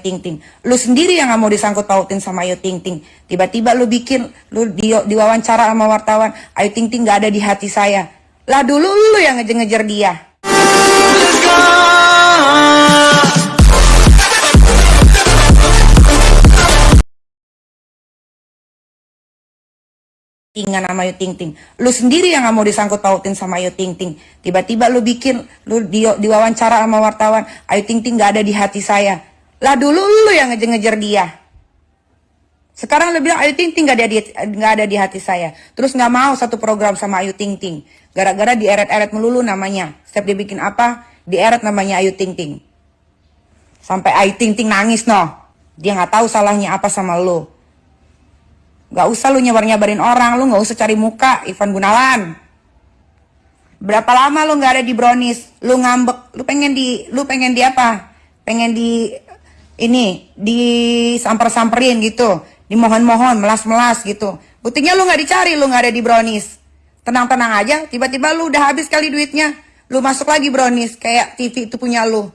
Ting Ting. Lu sendiri yang nggak mau disangkut pautin sama Ayu Ting Ting. Tiba-tiba lu bikin, lu di, diwawancara sama wartawan, Ayu Ting Ting nggak ada di hati saya. Lah dulu lu yang ngejar-ngejar dia. Tingan sama Ayu Ting Ting. Lu sendiri yang nggak mau disangkut pautin sama Ayu Ting Ting. Tiba-tiba lu bikin, lu di, diwawancara sama wartawan, Ayu Ting Ting nggak ada di hati saya. Lah dulu lu yang ngejar-ngejar dia. Sekarang lu bilang Ayu Ting Ting nggak ada di nggak ada di hati saya. Terus nggak mau satu program sama Ayu Ting Ting. Gara-gara dieret-eret melulu namanya. Setiap dia bikin apa, dieret namanya Ayu Ting Ting. Sampai Ayu Ting Ting nangis noh. Dia nggak tahu salahnya apa sama lu. Gak usah lu nyabar-nyabarin orang, lu gak usah cari muka, Ivan Gunawan. Berapa lama lu gak ada di Brownies? Lu ngambek, lu pengen di, lu pengen di apa? Pengen di, ini, di samper-samperin gitu. Dimohon-mohon, melas-melas gitu. Buktinya lu gak dicari, lu gak ada di Brownies. Tenang-tenang aja, tiba-tiba lu udah habis kali duitnya. Lu masuk lagi Brownies, kayak TV itu punya lu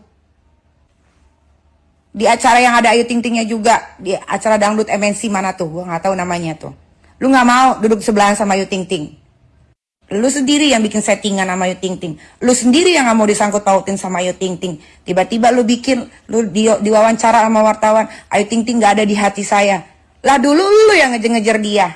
di acara yang ada Ayu Ting Tingnya juga di acara dangdut MNC mana tuh gua nggak tahu namanya tuh lu nggak mau duduk sebelahan sama Ayu Ting Ting lu sendiri yang bikin settingan sama Ayu Ting Ting. Lu sendiri yang nggak mau disangkut pautin sama Ayu Ting Ting. Tiba-tiba lu bikin lu di, diwawancara sama wartawan Ayu Ting Ting nggak ada di hati saya. Lah dulu lu yang ngejar-ngejar dia.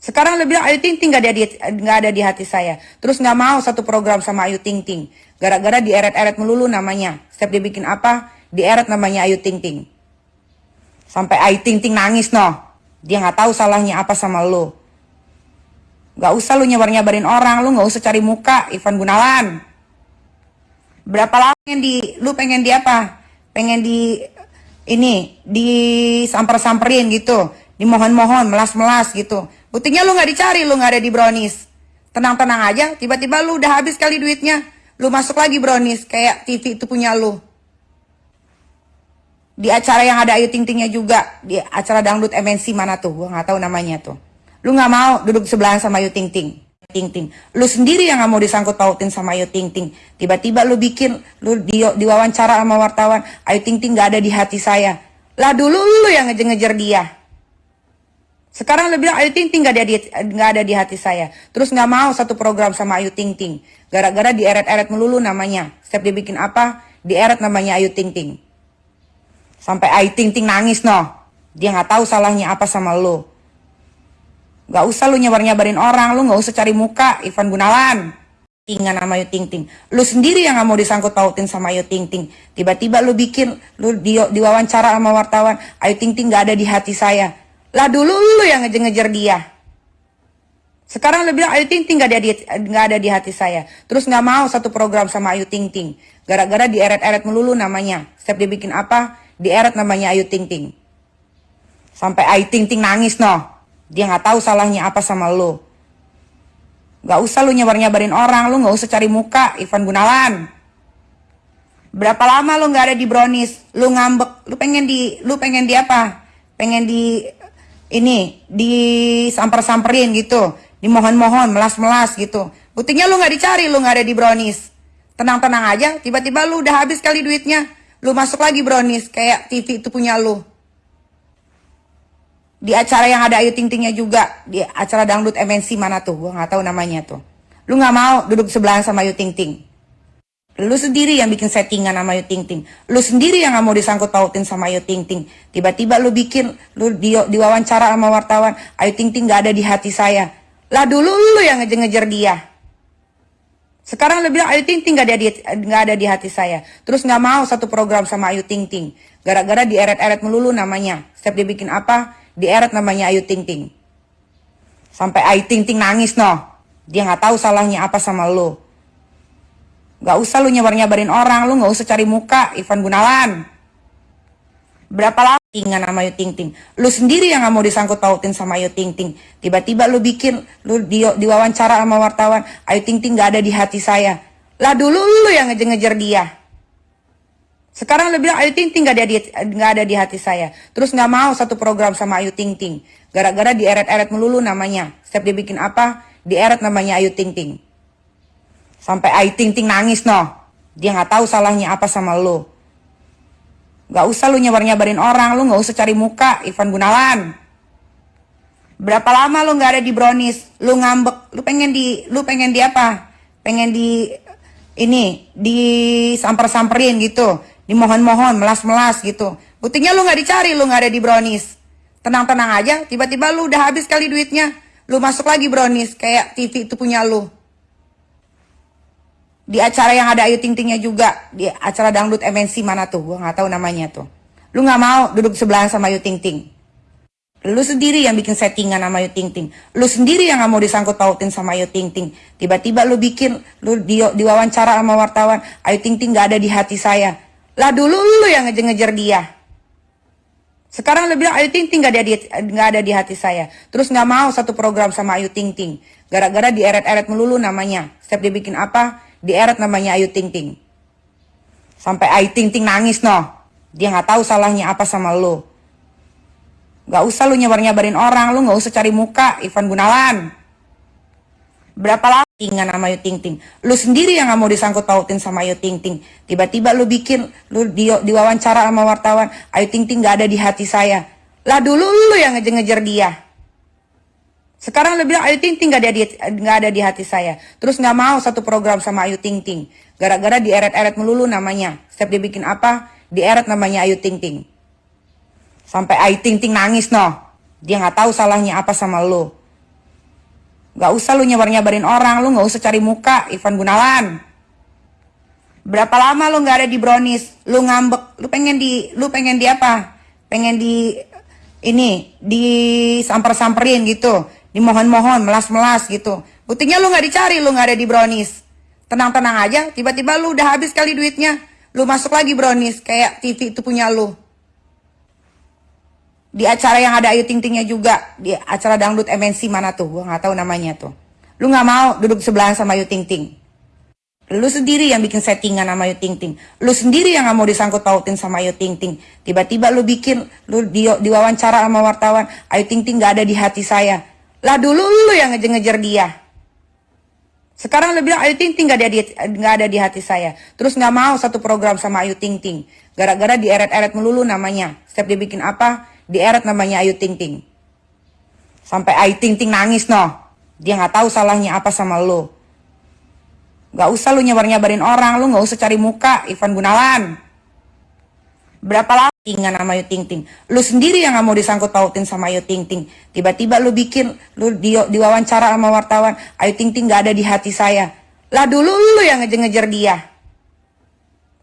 Sekarang lu bilang Ayu Ting Ting nggak ada di nggak ada di hati saya. Terus nggak mau satu program sama Ayu Ting Ting. Gara-gara dieret-eret melulu namanya. Setiap dia bikin apa dieret namanya Ayu Ting Ting. Sampai Ayu Ting Ting nangis noh. Dia nggak tahu salahnya apa sama lu. Gak usah lu nyabar-nyabarin orang, lu nggak usah cari muka, Ivan Gunawan. Berapa lama pengen di, lu pengen di apa? Pengen di, ini, di samper-samperin gitu. Dimohon-mohon, melas-melas gitu. Buktinya lu nggak dicari, lu nggak ada di Brownies. Tenang-tenang aja, tiba-tiba lu udah habis kali duitnya. Lu masuk lagi Brownies, kayak TV itu punya lu di acara yang ada Ayu Ting Tingnya juga di acara dangdut MNC mana tuh gua nggak tahu namanya tuh lu nggak mau duduk sebelahan sama Ayu Ting Ting. Ting Ting. Lu sendiri yang nggak mau disangkut pautin sama Ayu Ting Ting. Tiba-tiba lu bikin lu di, diwawancara sama wartawan Ayu Ting Ting nggak ada di hati saya. Lah dulu lu yang ngejar-ngejar dia. Sekarang lu bilang Ayu Ting Ting nggak ada di nggak ada di hati saya. Terus nggak mau satu program sama Ayu Ting Ting. Gara-gara dieret-eret melulu namanya. Setiap dia bikin apa dieret namanya Ayu Ting Ting. Sampai Ayu Ting Ting nangis noh. Dia nggak tahu salahnya apa sama lu. Gak usah lu nyabar-nyabarin orang, lu nggak usah cari muka, Ivan Gunawan. Tingan sama Ayu Ting Ting. Lu sendiri yang nggak mau disangkut pautin sama Ayu Ting Ting. Tiba-tiba lu bikin, lu di, diwawancara sama wartawan, Ayu Ting Ting nggak ada di hati saya. Lah dulu lu yang ngejar-ngejar dia. Sekarang lu bilang Ayu Ting Ting nggak ada di nggak ada di hati saya. Terus nggak mau satu program sama Ayu Ting Ting. Gara-gara dieret-eret melulu namanya. Setiap dia bikin apa, dieret namanya Ayu Ting Ting. Sampai Ayu Ting Ting nangis noh. Dia nggak tahu salahnya apa sama lu. Gak usah lu nyabar-nyabarin orang, lu nggak usah cari muka, Ivan Gunawan. Berapa lama lu nggak ada di Brownies? Lu ngambek, lu pengen di, lu pengen di apa? Pengen di, ini, di samper-samperin gitu. Dimohon-mohon, melas-melas gitu. Buktinya lu nggak dicari, lu nggak ada di Brownies. Tenang-tenang aja, tiba-tiba lu udah habis kali duitnya. Lu masuk lagi brownies, kayak TV itu punya lu. Di acara yang ada Ayu Ting Tingnya juga, di acara dangdut MNC mana tuh, gua nggak tahu namanya tuh. Lu nggak mau duduk sebelahan sama Ayu Ting Ting. Lu sendiri yang bikin settingan sama Ayu Ting Ting. Lu sendiri yang nggak mau disangkut pautin sama Ayu Ting Ting. Tiba-tiba lu bikin, lu di, diwawancara sama wartawan, Ayu Ting Ting nggak ada di hati saya. Lah dulu lu yang ngejar-ngejar dia. Sekarang lu bilang Ayu Ting Ting gak ada di nggak ada di hati saya. Terus nggak mau satu program sama Ayu Ting Ting. Gara-gara dieret-eret melulu namanya. Setiap dia bikin apa, dieret namanya Ayu Ting Ting. Sampai Ayu Ting Ting nangis noh. Dia nggak tahu salahnya apa sama lu. Gak usah lu nyabar-nyabarin orang, lu nggak usah cari muka, Ivan Gunawan. Berapa lama tingan sama Ayu Ting Ting? Lu sendiri yang nggak mau disangkut pautin sama Ayu Ting Ting. Tiba-tiba lu bikin, lu di, diwawancara sama wartawan, Ayu Ting Ting nggak ada di hati saya. Lah dulu lu yang ngejar-ngejar dia. Sekarang lu bilang Ayu Ting Ting nggak ada di nggak ada di hati saya. Terus nggak mau satu program sama Ayu Ting Ting. Gara-gara dieret-eret melulu namanya. Setiap dia bikin apa, dieret namanya Ayu Ting Ting. Sampai Ayu Ting Ting nangis noh. Dia nggak tahu salahnya apa sama lu. Gak usah lu nyabar-nyabarin orang, lu gak usah cari muka, Ivan Gunawan. Berapa lama lu gak ada di Brownies? Lu ngambek, lu pengen di, lu pengen di apa? Pengen di, ini, di samper-samperin Dimohon-mohon, melas-melas gitu. Buktinya lu gak dicari, lu gak ada di Brownies. Tenang-tenang aja, tiba-tiba lu udah habis kali duitnya. Lu masuk lagi Brownies, kayak TV itu punya lu di acara yang ada Ayu Ting Tingnya juga di acara dangdut MNC mana tuh gue nggak tahu namanya tuh lu nggak mau duduk sebelah sama Ayu Ting Ting lu sendiri yang bikin settingan sama Ayu Ting Ting lu sendiri yang nggak mau disangkut pautin sama Ayu Ting Ting tiba-tiba lu bikin lu di, diwawancara sama wartawan Ayu Ting Ting nggak ada di hati saya lah dulu lu yang ngejar-ngejar dia sekarang lu bilang Ayu Ting Ting gak ada di nggak ada di hati saya. Terus nggak mau satu program sama Ayu Ting Ting. Gara-gara dieret-eret melulu namanya. Setiap dia bikin apa, dieret namanya Ayu Ting Ting. Sampai Ayu Ting Ting nangis noh. Dia nggak tahu salahnya apa sama lu. Gak usah lu nyabar-nyabarin orang, lu nggak usah cari muka, Ivan Gunawan. Berapa lama tinggal sama Ayu Ting Ting? Lu sendiri yang nggak mau disangkut pautin sama Ayu Ting Ting. Tiba-tiba lu bikin, lu di, diwawancara sama wartawan, Ayu Ting Ting nggak ada di hati saya. Lah dulu lu yang ngejar-ngejar dia. Sekarang lu bilang Ayu Ting Ting gak ada di nggak ada di hati saya. Terus nggak mau satu program sama Ayu Ting Ting. Gara-gara dieret-eret melulu namanya. Setiap dia bikin apa, dieret namanya Ayu Ting Ting. Sampai Ayu Ting Ting nangis noh. Dia nggak tahu salahnya apa sama lu. Gak usah lu nyabar-nyabarin orang, lu gak usah cari muka, Ivan Gunawan. Berapa lama lu gak ada di Brownies? Lu ngambek, lu pengen di, lu pengen di apa? Pengen di, ini, di samper-samperin gitu. Dimohon-mohon, melas-melas gitu. Buktinya lu gak dicari, lu gak ada di Brownies. Tenang-tenang aja, tiba-tiba lu udah habis kali duitnya. Lu masuk lagi Brownies, kayak TV itu punya lu di acara yang ada Ayu Ting Tingnya juga di acara dangdut MNC mana tuh? Gue nggak tahu namanya tuh. Lu nggak mau duduk sebelahan sama Ayu Ting Ting lu sendiri yang bikin settingan sama Ayu Ting Ting lu sendiri yang nggak mau disangkut pautin sama Ayu Ting Ting tiba-tiba lu bikin lu di, diwawancara sama wartawan Ayu Ting Ting nggak ada di hati saya. Lah dulu lu yang ngejar-ngejar dia. Sekarang lu bilang Ayu Ting Ting gak ada di nggak ada di hati saya. Terus nggak mau satu program sama Ayu Ting Ting gara-gara dieret-eret melulu namanya. Setiap dia bikin apa dieret namanya Ayu Ting Ting. Sampai Ayu Ting Ting nangis noh. Dia nggak tahu salahnya apa sama lu. Gak usah lu nyabar-nyabarin orang, lu nggak usah cari muka, Ivan Gunawan. Berapa lama tinggal sama Ayu Ting Ting? Lu sendiri yang nggak mau disangkut pautin sama Ayu Ting Ting. Tiba-tiba lu bikin, lu di, diwawancara sama wartawan, Ayu Ting Ting gak ada di hati saya. Lah dulu lu yang ngejar-ngejar dia.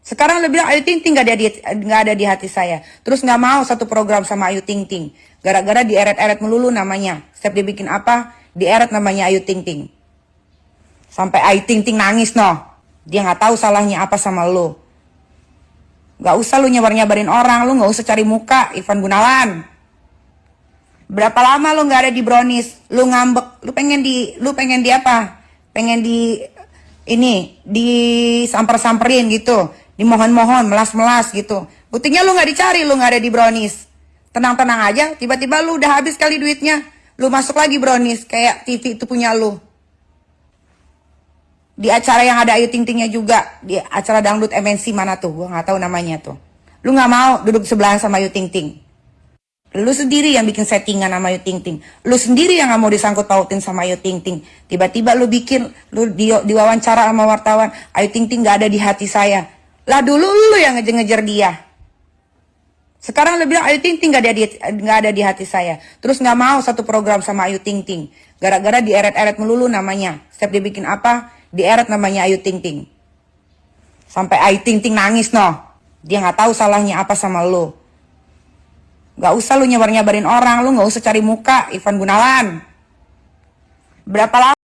Sekarang lu bilang Ayu Ting Ting gak ada di nggak ada di hati saya. Terus nggak mau satu program sama Ayu Ting Ting. Gara-gara dieret-eret melulu namanya. Setiap dia bikin apa, dieret namanya Ayu Ting Ting. Sampai Ayu Ting Ting nangis noh. Dia nggak tahu salahnya apa sama lu. Gak usah lu nyabar-nyabarin orang, lu nggak usah cari muka, Ivan Gunawan. Berapa lama lu nggak ada di Brownies? Lu ngambek, lu pengen di, lu pengen di apa? Pengen di ini, di samper-samperin gitu dimohon-mohon, melas-melas gitu. Buktinya lu nggak dicari, lu nggak ada di Brownies. Tenang-tenang aja, tiba-tiba lu udah habis kali duitnya. Lu masuk lagi Brownies, kayak TV itu punya lu. Di acara yang ada Ayu Ting Tingnya juga, di acara dangdut MNC mana tuh, gua nggak tahu namanya tuh. Lu nggak mau duduk sebelahan sama Ayu Ting Ting. Lu sendiri yang bikin settingan sama Ayu Ting Ting. Lu sendiri yang nggak mau disangkut pautin sama Ayu Ting Ting. Tiba-tiba lu bikin, lu di, diwawancara sama wartawan, Ayu Ting Ting gak ada di hati saya lah dulu lu yang ngejar-ngejar dia. Sekarang lu bilang Ayu Ting Ting gak ada di nggak ada di hati saya. Terus nggak mau satu program sama Ayu Ting Ting. Gara-gara dieret-eret melulu namanya. Setiap dia bikin apa, dieret namanya Ayu Ting Ting. Sampai Ayu Ting Ting nangis noh. Dia nggak tahu salahnya apa sama lu. Gak usah lu nyabar-nyabarin orang, lu nggak usah cari muka, Ivan Gunawan. Berapa lama